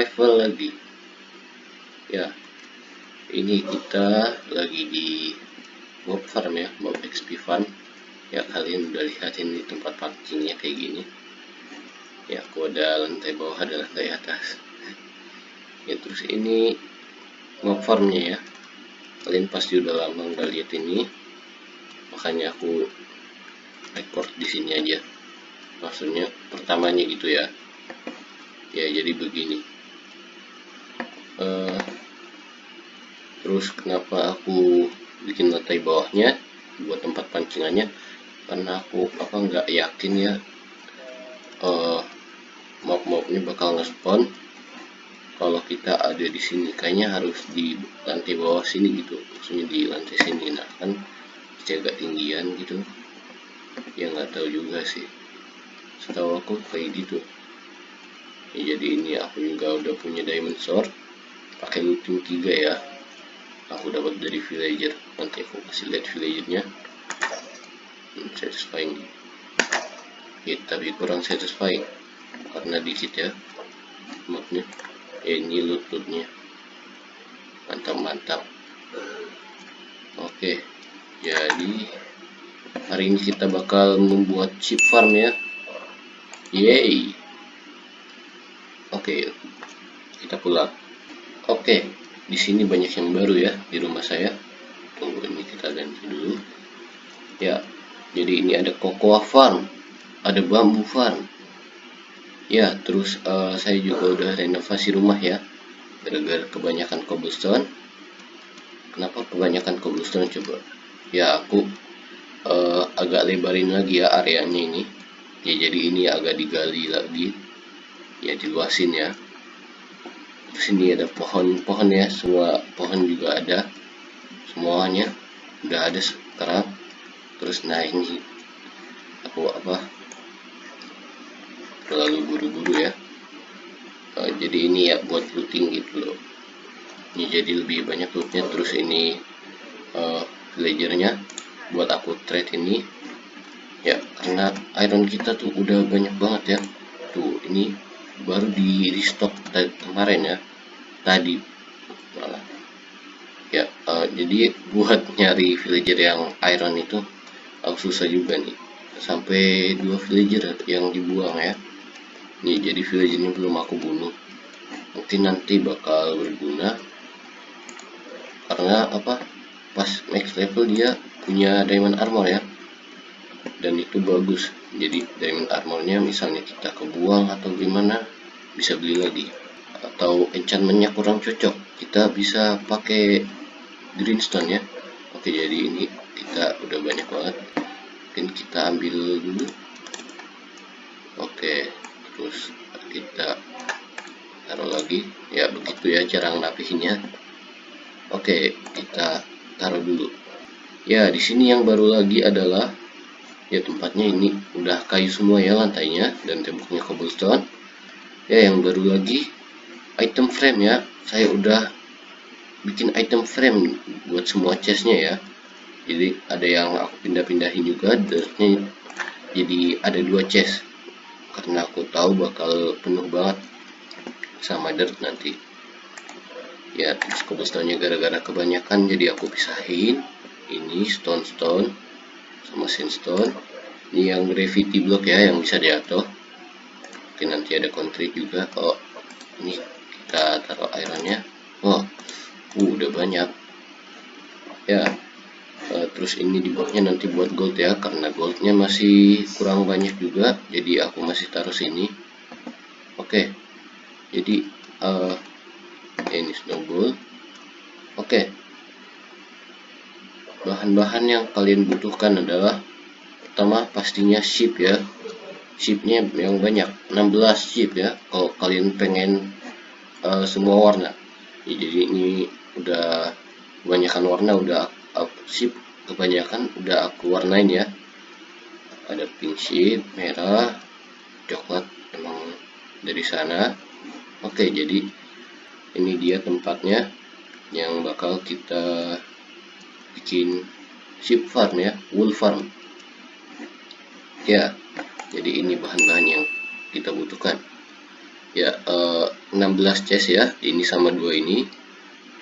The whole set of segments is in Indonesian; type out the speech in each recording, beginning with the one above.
Survival lagi. Ya ini kita lagi di mob farm ya mob XP farm. Ya kalian udah lihat ini tempat pancingnya kayak gini. Ya aku ada lantai bawah ada lantai atas. Ya terus ini mob farmnya ya. Kalian pasti udah lama nggak lihat ini. Makanya aku record di sini aja. Maksudnya pertamanya gitu ya. Ya jadi begini terus kenapa aku bikin lantai bawahnya buat tempat pancingannya? Karena aku apa nggak yakin ya uh, mob-mobnya bakal nge-spawn kalau kita ada di sini. Kayaknya harus di lantai bawah sini gitu maksudnya di lantai sini. Nah kan jaga tinggian gitu. Ya nggak tahu juga sih. Setahu aku kayak gitu. Ya, jadi ini aku juga udah punya diamond sword. Pakai looting 3 ya aku dapat dari villager. Nanti aku kasih lihat villagernya. Hmm, satisfying. Ya, tapi kurang satisfying. Karena dikit ya mapnya. Ya, ini loot lootnya mantap mantap oke jadi hari ini kita bakal membuat chip farm ya. Yeay. Oke, kita pulang. Oke, di sini banyak yang baru ya di rumah saya. Tunggu ini kita ganti dulu. Ya, jadi ini ada cocoa farm, ada bambu farm. Ya, terus uh, saya juga udah renovasi rumah ya. Gara-gara kebanyakan cobblestone. Kenapa kebanyakan cobblestone coba? Ya, aku uh, agak lebarin lagi ya areanya ini ya jadi ini agak digali lagi ya diluasin ya terus ini ada pohon-pohon ya semua pohon juga ada. Semuanya udah ada sekarang. Terus nah ini aku apa terlalu buru-buru ya. Uh, jadi ini ya buat looting gitu loh. Ini jadi lebih banyak lootnya. Terus ini uh, villagernya buat aku trade ini. Ya karena iron kita tuh udah banyak banget ya. Tuh ini baru di restock kemarin ya tadi. Malah. Ya uh, jadi buat nyari villager yang iron itu uh, susah juga nih. Sampai dua villager yang dibuang ya. Nih jadi villager ini belum aku bunuh. Mungkin nanti bakal berguna. Karena apa? Pas max level dia punya diamond armor ya dan itu bagus. Jadi diamond armornya misalnya kita kebuang atau gimana bisa beli lagi. Atau enchantmentnya kurang cocok kita bisa pakai greenstone ya. Oke jadi ini kita udah banyak banget. Mungkin kita ambil dulu. Oke terus kita taruh lagi. Ya begitu ya cara ngerapihinnya. Oke kita taruh dulu. Ya di sini yang baru lagi adalah ya tempatnya ini udah kayu semua ya lantainya dan temboknya cobblestone. Ya yang baru lagi item frame ya. Saya udah bikin item frame buat semua chestnya ya. Jadi ada yang aku pindah-pindahin juga dirtnya jadi ada dua chest. Karena aku tahu bakal penuh banget sama dirt nanti. Ya terus cobblestone-nya gara-gara kebanyakan jadi aku pisahin ini stone stone sama sandstone. Ini yang gravity block ya yang bisa diatur. Mungkin nanti ada kontrik juga oh ini kita taruh ironnya oh uh, udah banyak. Ya uh, terus ini di bawahnya nanti buat gold ya karena goldnya masih kurang banyak juga jadi aku masih taruh sini. Oke jadi uh, ini snowball oke bahan-bahan yang kalian butuhkan adalah pertama pastinya sheep ya. Sheepnya yang banyak 16 sheep ya kalau kalian pengen uh, semua warna. Ya, jadi ini udah kebanyakan warna udah uh, sheep kebanyakan udah aku warnain ya. Ada pink sheep merah coklat emang dari sana. Oke jadi ini dia tempatnya yang bakal kita bikin sheep farm ya wool farm. Ya jadi ini bahan-bahan yang kita butuhkan. Ya uh, 16 chest ya ini sama dua ini.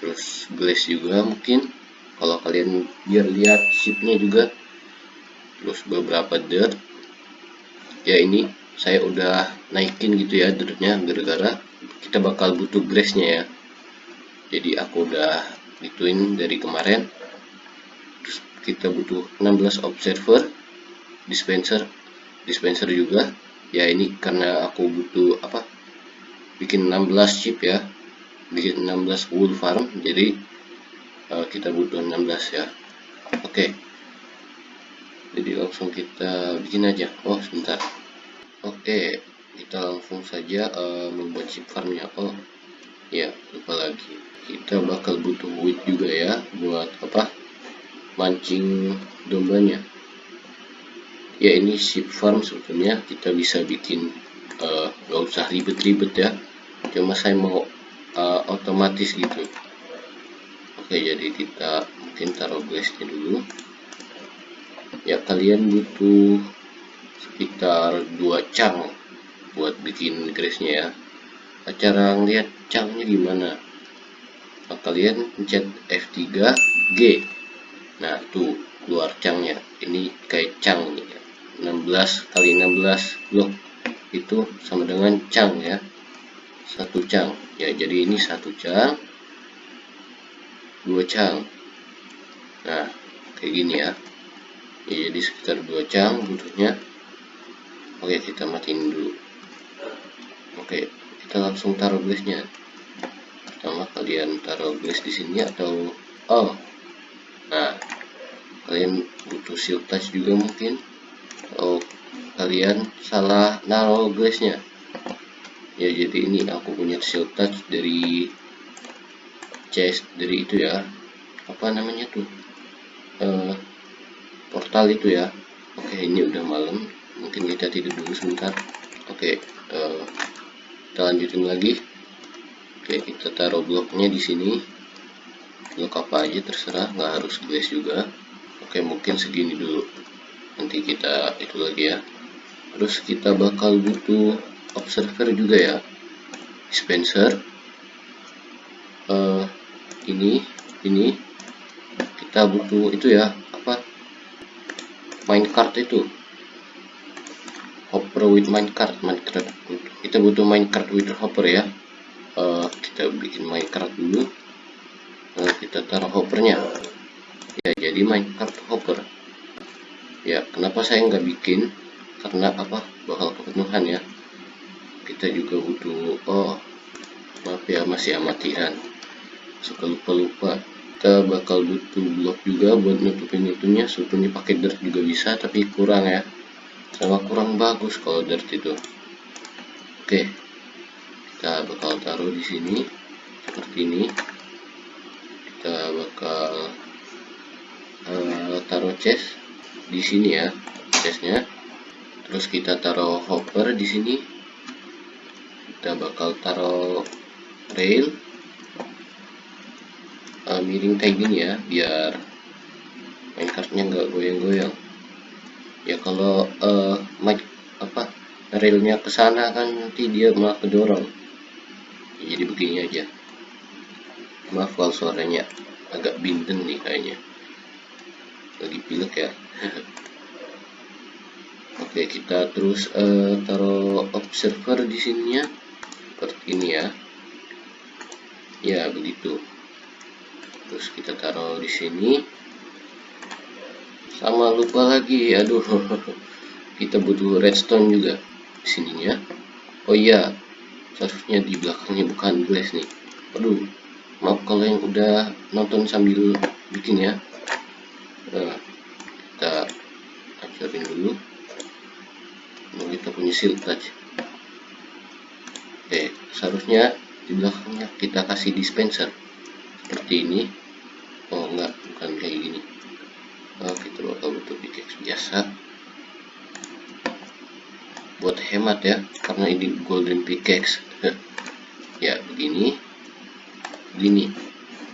Terus glass juga mungkin kalau kalian biar lihat shipnya juga. Terus beberapa dirt. Ya ini saya udah naikin gitu ya dirtnya gara-gara kita bakal butuh glassnya ya. Jadi aku udah gituin dari kemarin kita butuh 16 observer dispenser dispenser juga. Ya ini karena aku butuh apa bikin 16 chip ya bikin 16 wool farm. Jadi uh, kita butuh 16 ya. Oke. Okay. jadi langsung kita bikin aja. Oh sebentar. Oke okay. kita langsung saja uh, membuat chip farmnya. Oh ya lupa lagi. Kita bakal butuh wood juga ya buat apa mancing dombanya. Ya ini sheep farm sebetulnya. Kita bisa bikin uh, gak usah ribet-ribet ya. Cuma saya mau uh, otomatis gitu. Oke jadi kita mungkin taruh glassnya dulu. Ya kalian butuh sekitar dua cang buat bikin grassnya ya. Nah, cara ngeliat cangnya gimana? Nah, kalian pencet F3 G nah tuh keluar cangnya. Ini kayak cang nih ya. 16 kali 16 blok. Itu sama dengan cang ya. Satu cang. Ya jadi ini satu cang dua cang. Nah kayak gini ya, ya jadi sekitar dua cang butuhnya oke kita matiin dulu. Oke kita langsung taruh glassnya. Pertama kalian taruh glass di sini atau oh. Nah kalian butuh shield touch juga mungkin. Oh kalian salah naruh glassnya ya jadi ini aku punya shield touch dari chest dari itu ya. Apa namanya tuh? Uh, portal itu ya. Oke ini udah malam. Mungkin kita tidur dulu sebentar. Oke uh, kita lanjutin lagi. Oke kita taruh bloknya di sini. Blok apa aja terserah nggak harus glass juga oke mungkin segini dulu. Nanti kita itu lagi ya. Terus kita bakal butuh observer juga ya. Dispenser. Uh, ini ini. Kita butuh itu ya apa? Minecart itu. Hopper with minecart minecart kita butuh minecart with hopper ya. Uh, kita bikin minecart dulu. Kita taruh hoppernya ya jadi minecart hopper ya kenapa saya nggak bikin? Karena apa? Bakal kepenuhan ya. Kita juga butuh oh maaf ya masih amatiran suka lupa-lupa. Kita bakal butuh blok juga buat nutupin itunya. Sebetulnya pakai dirt juga bisa tapi kurang ya. Sama kurang bagus kalau dirt itu. Oke. Kita bakal taruh di sini seperti ini. Kita bakal uh, taruh chest di sini ya chestnya terus kita taruh hopper di sini. Kita bakal taruh rail uh, miring kayak gini ya biar minecartnya nggak goyang-goyang. Ya kalau uh, mic apa railnya ke sana kan nanti dia malah kedorong. Jadi begini aja. Maaf kalau suaranya agak binden nih kayaknya lagi pilek ya. Oke kita terus uh, taruh observer di sininya seperti ini ya. Ya begitu. Terus kita taruh di sini. Sama lupa lagi. Aduh kita butuh redstone juga di sininya. Oh iya seharusnya di belakangnya bukan glass nih. Aduh maaf kalau yang udah nonton sambil bikin ya kita hancurin dulu. Nah, kita punya shield touch oke seharusnya di belakangnya kita kasih dispenser. Seperti ini. Oh enggak bukan kayak gini. Oh kita bakal butuh pickaxe biasa. Buat hemat ya karena ini golden pickaxe. Ya begini. Begini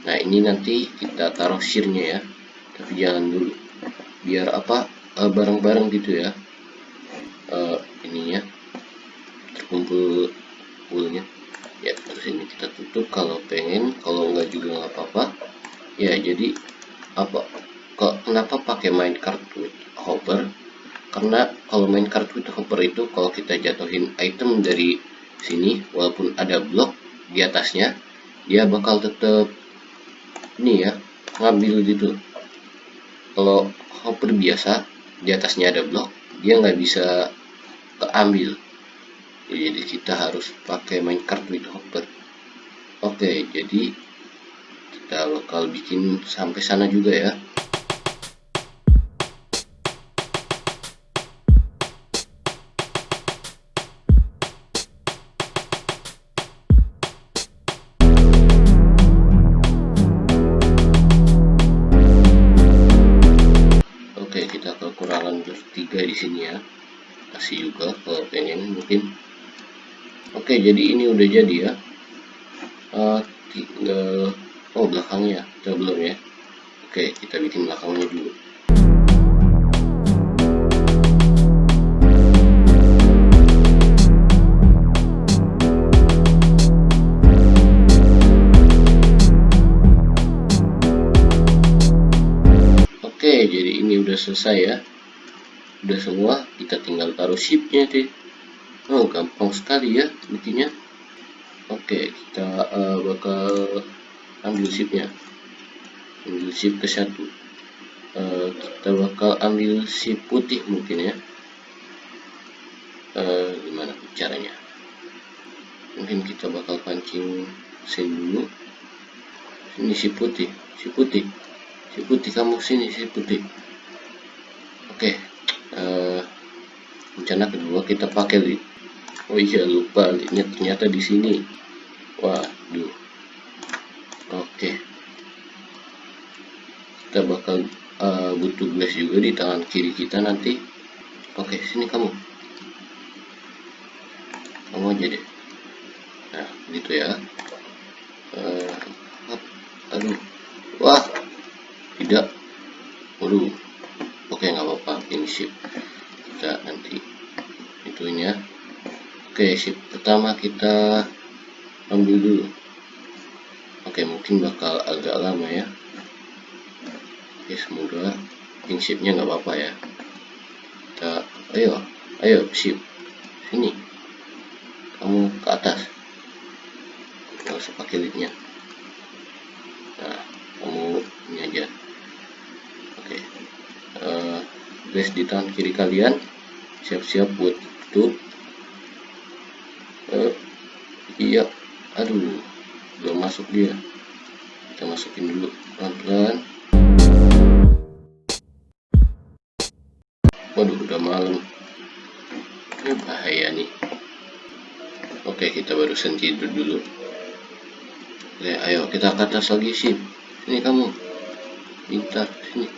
nah ini nanti kita taruh shearnya ya tapi jangan dulu. Biar apa eh, bareng-bareng uh, gitu ya. Uh, ininya kumpul woolnya ya terus ini kita tutup. Kalau pengen kalau enggak juga nggak apa-apa. Ya jadi apa kok kenapa pakai main with hopper? Karena kalau main with hopper itu kalau kita jatuhin item dari sini walaupun ada blok di atasnya dia bakal tetap ini ya ngambil gitu kalau hopper biasa di atasnya ada blok dia nggak bisa keambil. Jadi kita harus pakai minecart with hopper. Oke jadi kita bakal bikin sampai sana juga ya jadi ini udah jadi ya. Uh, tinggal oh belakangnya kita belum ya. Oke kita bikin belakangnya dulu. Oke jadi ini udah selesai ya. Udah semua kita tinggal taruh shipnya deh oh gampang sekali ya bikinnya oke kita uh, bakal ambil shipnya ambil ship ke satu. Uh, kita bakal ambil ship putih mungkin ya. Uh, gimana caranya? Mungkin kita bakal pancing sini dulu. Ini si putih si putih. Si putih kamu sini si putih. Oke uh, rencana kedua kita pakai oh iya lupa linknya ternyata di sini. Waduh. Oke. Kita bakal uh, butuh glass juga di tangan kiri kita nanti. Oke sini kamu. Kamu aja deh. Nah gitu ya. Uh, aduh wah tidak waduh oke nggak apa-apa ini sip kita nanti itunya Oke, shift pertama kita ambil dulu. Oke, mungkin bakal agak lama ya. Oke, semoga ping shiftnya nggak apa-apa ya. Kita, ayo, ayo shift sini. Kamu ke atas. Nggak usah pakai leadnya. Nah, kamu ini aja. Oke, uh, di tangan kiri kalian. Siap-siap buat tutup uh, iya aduh belum masuk dia. Kita masukin dulu pelan-pelan. Waduh udah malam. Ini bahaya nih. Oke kita baru tidur dulu. Oke ayo kita ke atas lagi sih ini kamu. Pintar sini.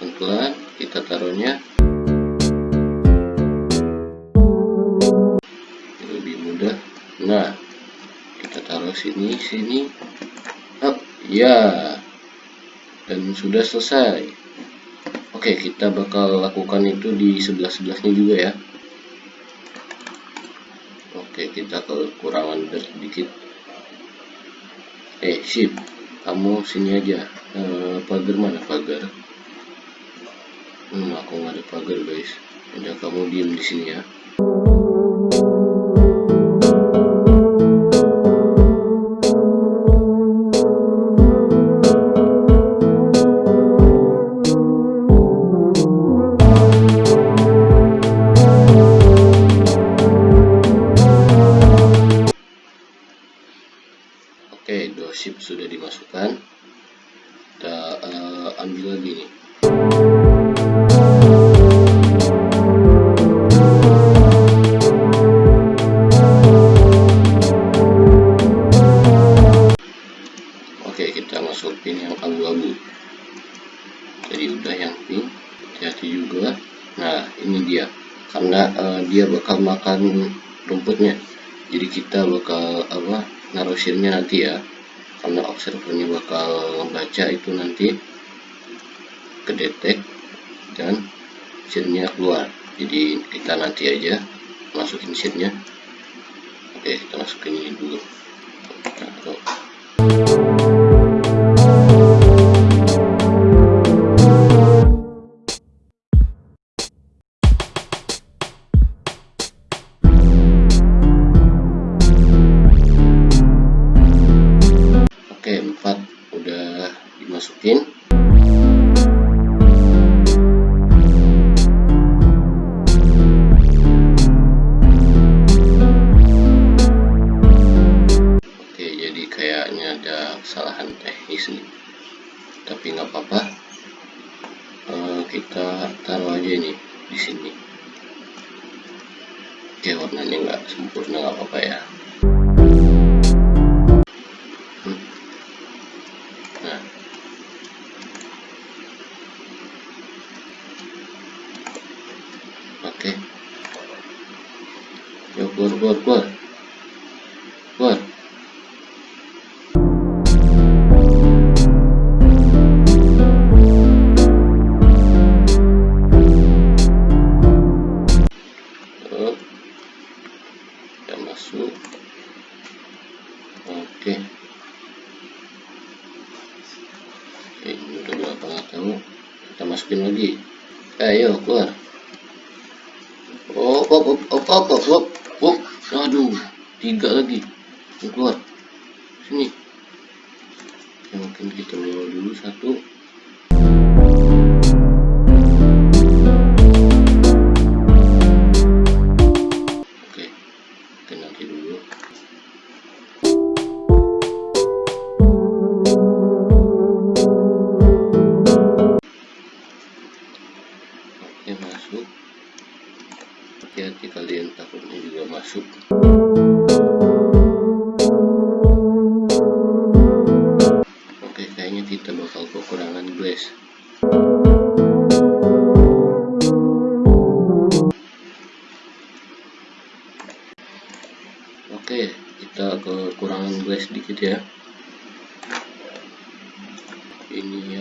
Pelan-pelan kita taruhnya sini sini. Oh, ya. Dan sudah selesai. Oke kita bakal lakukan itu di sebelah sebelahnya juga ya. Oke kita kekurangan sedikit. Eh ship kamu sini aja. Eh, pagar mana pagar? Hmm aku nggak ada pagar guys. Udah kamu diem di sini ya rumputnya. Jadi kita bakal apa naruh nanti ya. Karena observernya bakal membaca itu nanti. Kedetek dan hasilnya keluar. Jadi kita nanti aja masukin sheetnya oke kita masukin ini dulu. Taruh kesalahan teknis nih. Tapi nggak apa-apa. Eh, kita taruh aja ini di sini. Oke, warnanya nggak sempurna nggak apa-apa ya. Ayo, keluar. Oh, op, op, op, op, op, op, op. Aduh, tiga lagi. Yang keluar. Sini. Oke, mungkin kita dulu satu. Oke, kita kekurangan glass dikit ya. Ini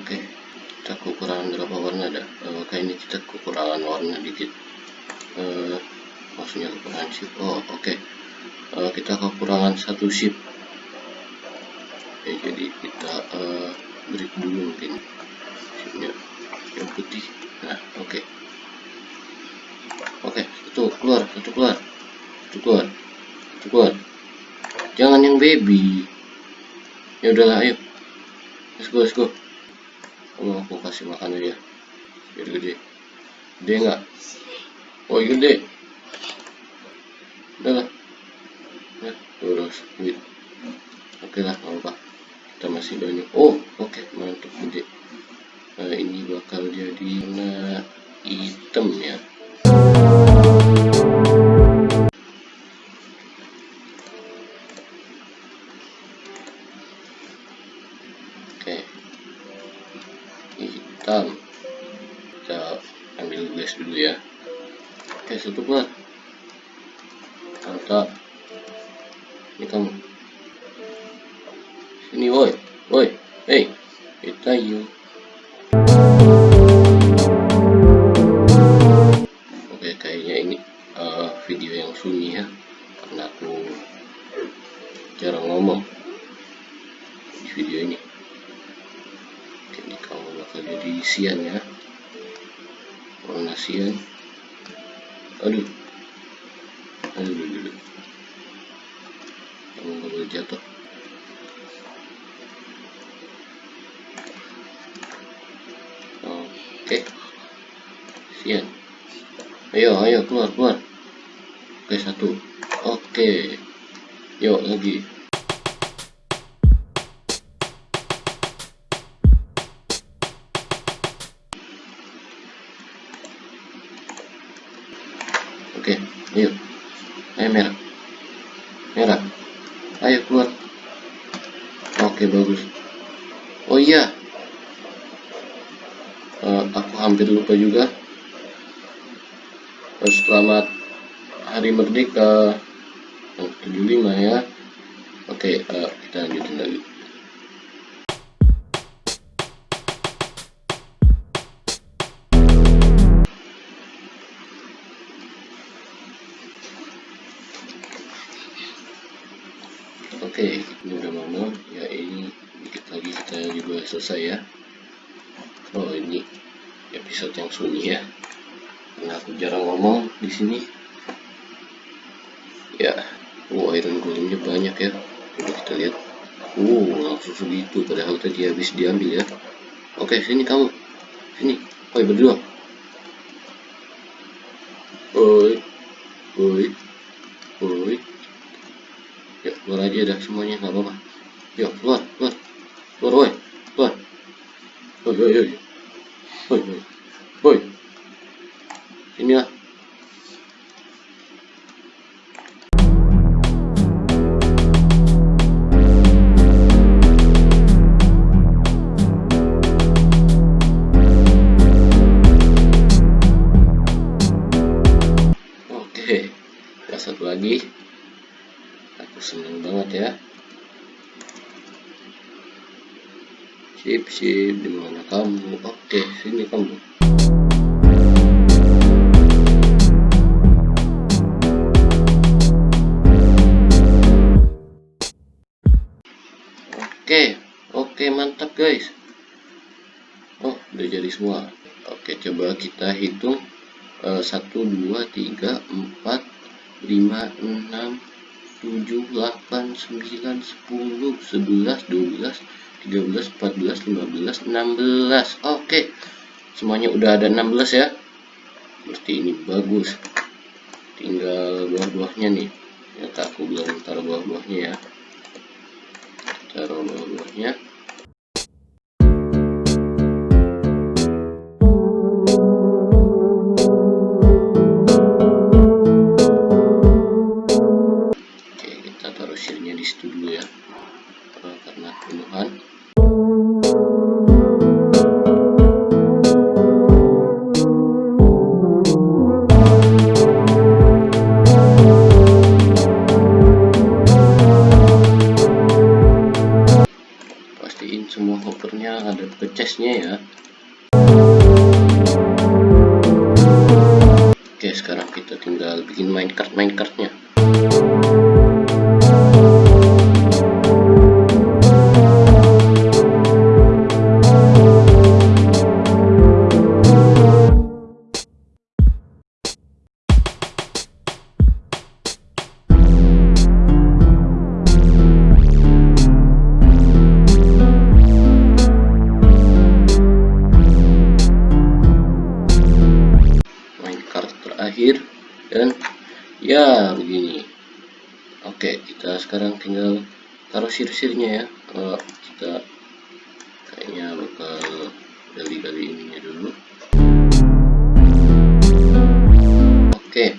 Oke, kita kekurangan berapa warna dah? Eh, kayaknya kita kekurangan warna dikit. Eh, maksudnya kekurangan chip. Oh, oke. Eh, kita kekurangan satu chip. Oke, jadi kita eh, break dulu mungkin chipnya yang putih. Nah, oke. Oke, itu keluar, satu keluar, satu keluar, satu keluar. Jangan yang baby. Ya udahlah, ayo. Let's go, let's go. Oh, aku kasih makan aja. Biar gede. Gede nggak? Oh, gede. Udah lah. Ya, terus duit. Oke lah, nggak apa. Kita masih banyak. Oh, oke, mantap gede. Nah, ini bakal jadi warna hitam ya. Jatuh. Oke. Sian. ayo ayo keluar keluar oke satu oke yuk lagi oke ini udah mau ya ini dikit lagi kita juga selesai ya. Oh ini episode yang sunyi ya. Karena aku jarang ngomong di sini. Ya wow iron golemnya banyak ya. Coba kita lihat. Wow langsung segitu padahal tadi habis diambil ya. Oke sini kamu. Sini. Oi berdua oi oi oi ya keluar aja dah semuanya nggak apa-apa. Yuk keluar keluar. Keluar oi keluar. Oi oi oi oi oi oi ini uh, 1 2 3 4 5 6 7 8 9 10 11 12 13 14 15 16. Oke. Semuanya udah ada 16 ya. Berarti ini bagus. Tinggal buah-buahnya nih. Ya, aku belum taruh buah-buahnya ya taruh bawahnya ke chestnya ya. Oke sekarang kita tinggal bikin minecart minecartnya taruh sir-sirnya ya. Uh, kita kayaknya bakal gali-gali ininya dulu. Oke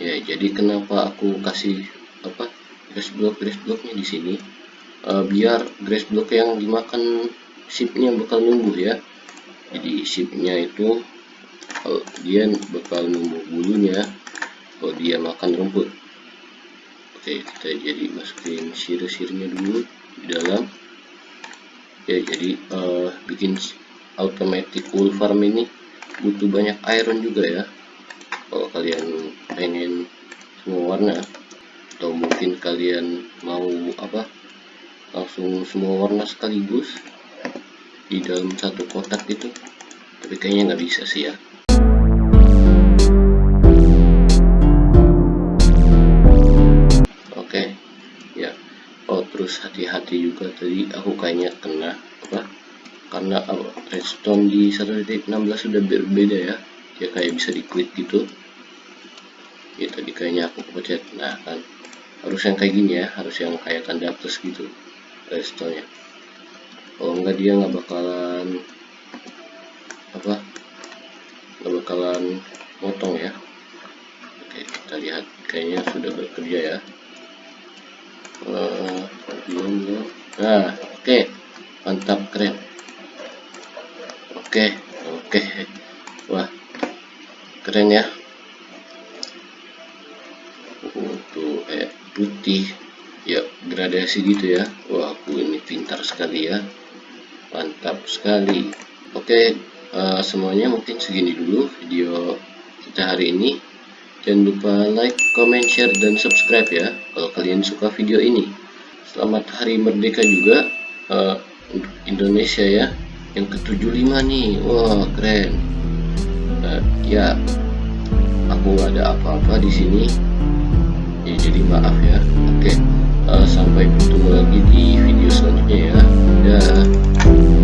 ya jadi kenapa aku kasih apa grass block grass blocknya di sini? Uh, biar grass block yang dimakan shipnya bakal numbuh ya. Jadi shipnya itu dia bakal numbuh bulunya kalau dia makan rumput. Oke kita jadi masukin sirih-sirihnya dulu di dalam. Ya jadi uh, bikin automatic wool farm ini butuh banyak iron juga ya. Kalau kalian pengen semua warna atau mungkin kalian mau apa langsung semua warna sekaligus di dalam satu kotak itu tapi kayaknya nggak bisa sih ya harus hati-hati juga. Tadi aku kayaknya kena apa karena uh, redstone di 1.16 sudah berbeda ya. Dia kayak bisa di klik gitu. Ya tadi kayaknya aku pencet nah kan. Harus yang kayak gini ya harus yang kayak tanda plus gitu restonya kalau enggak dia nggak bakalan apa nggak bakalan motong ya. Oke kita lihat kayaknya sudah bekerja ya nah oke. Mantap keren. Oke oke. Wah keren ya. Untuk eh putih. Ya gradasi gitu ya. Wah aku ini pintar sekali ya. Mantap sekali. Oke uh, semuanya mungkin segini dulu video kita hari ini Jangan lupa like, comment, share, dan subscribe ya kalau kalian suka video ini. Selamat Hari Merdeka juga uh, untuk Indonesia ya. Yang ke-75 nih, wah keren. Uh, ya, aku gak ada apa-apa di sini. Ya, jadi maaf ya. Oke, okay. uh, sampai bertemu lagi di video selanjutnya ya. Dadah.